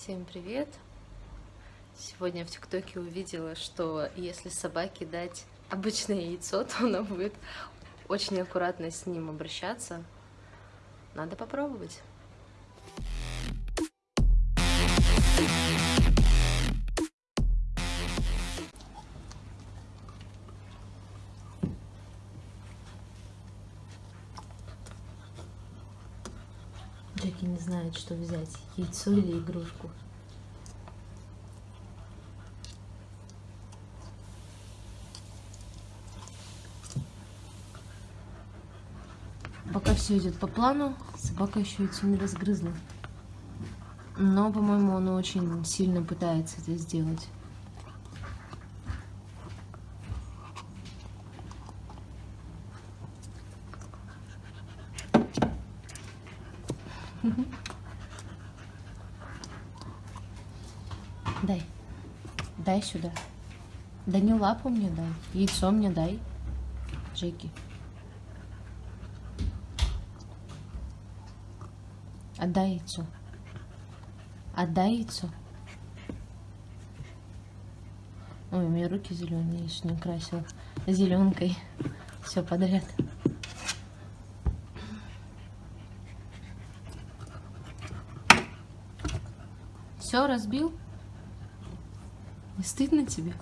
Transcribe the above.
Всем привет! Сегодня в ТикТоке увидела, что если собаке дать обычное яйцо, то она будет очень аккуратно с ним обращаться. Надо попробовать. Джеки не знает, что взять, яйцо или игрушку. Пока все идет по плану, собака еще яйцо не разгрызла. Но, по-моему, он очень сильно пытается это сделать. Дай. Дай сюда. Да не лапу мне дай. Яйцо мне дай. Джеки. Отдай яйцо. Отдай яйцо. Ой, у меня руки зеленые, еще не красил зеленкой. Все подряд. Все разбил? Не стыдно тебе?